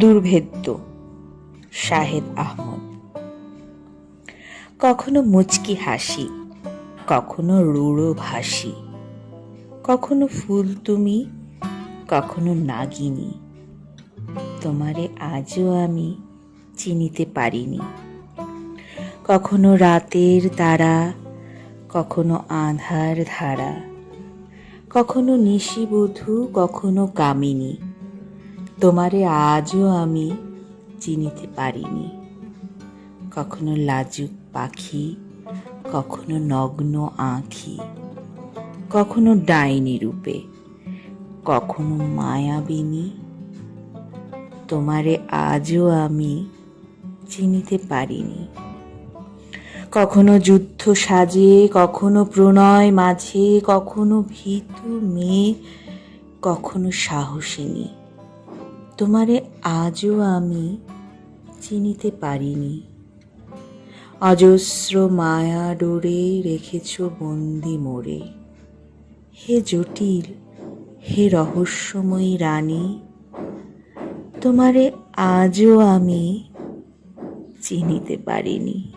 দুর্ভেদ্য, শাহেদ আহমদ। কখনো মুচকি হাসি, কখনো রুড়ো ভাসি কখনো ফুল তুমি, কখনো নাগিনী। তোমারে আজও আমি চিনিতে পারিনি। কখনো রাতের তারা, কখনো আধার ধারা, কখনো নিশিবধূ কখনো কামিনী। তোমারে আজও আমি চিনিতে পারিনি। কখনো লাজুক পাখি, কখনো নগ্ন আঁখি, কখনো ডাইনি রূপে, কখনো মায়াবিনী। তোমারে আজও আমি চিনিতে পারিনি। কখনো যুদ্ধ সাজে কখনো প্রণয় মাঝে, কখনো ভীতু মেয়ে, কখনো সাহসিনী। তোমারে আজও আমি চিনিতে পারিনি। অজস্র মায়া ডোরে রেখেছ বন্দি মোরে। হে জটিল, হে রহস্যময়ী রানী, তোমারে আজও আমি চিনিতে পারিনি।